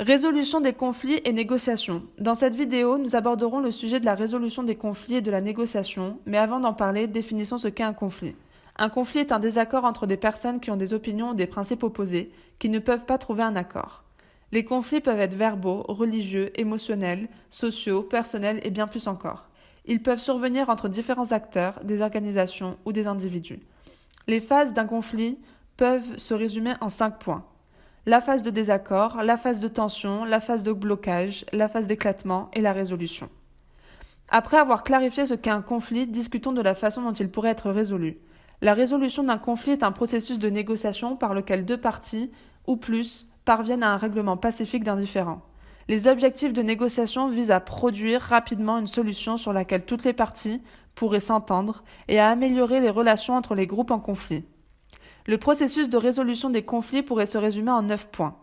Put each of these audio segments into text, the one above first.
Résolution des conflits et négociations. Dans cette vidéo, nous aborderons le sujet de la résolution des conflits et de la négociation, mais avant d'en parler, définissons ce qu'est un conflit. Un conflit est un désaccord entre des personnes qui ont des opinions ou des principes opposés, qui ne peuvent pas trouver un accord. Les conflits peuvent être verbaux, religieux, émotionnels, sociaux, personnels et bien plus encore. Ils peuvent survenir entre différents acteurs, des organisations ou des individus. Les phases d'un conflit peuvent se résumer en cinq points la phase de désaccord, la phase de tension, la phase de blocage, la phase d'éclatement et la résolution. Après avoir clarifié ce qu'est un conflit, discutons de la façon dont il pourrait être résolu. La résolution d'un conflit est un processus de négociation par lequel deux parties, ou plus, parviennent à un règlement pacifique d'un. Les objectifs de négociation visent à produire rapidement une solution sur laquelle toutes les parties pourraient s'entendre et à améliorer les relations entre les groupes en conflit. Le processus de résolution des conflits pourrait se résumer en neuf points.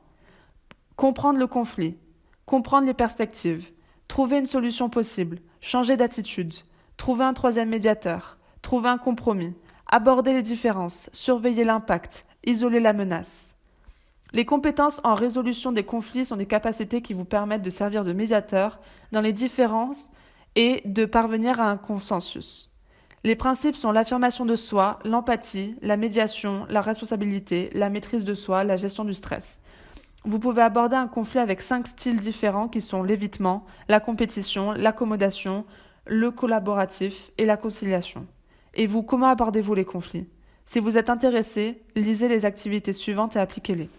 Comprendre le conflit, comprendre les perspectives, trouver une solution possible, changer d'attitude, trouver un troisième médiateur, trouver un compromis, aborder les différences, surveiller l'impact, isoler la menace. Les compétences en résolution des conflits sont des capacités qui vous permettent de servir de médiateur dans les différences et de parvenir à un consensus. Les principes sont l'affirmation de soi, l'empathie, la médiation, la responsabilité, la maîtrise de soi, la gestion du stress. Vous pouvez aborder un conflit avec cinq styles différents qui sont l'évitement, la compétition, l'accommodation, le collaboratif et la conciliation. Et vous, comment abordez-vous les conflits? Si vous êtes intéressé, lisez les activités suivantes et appliquez-les.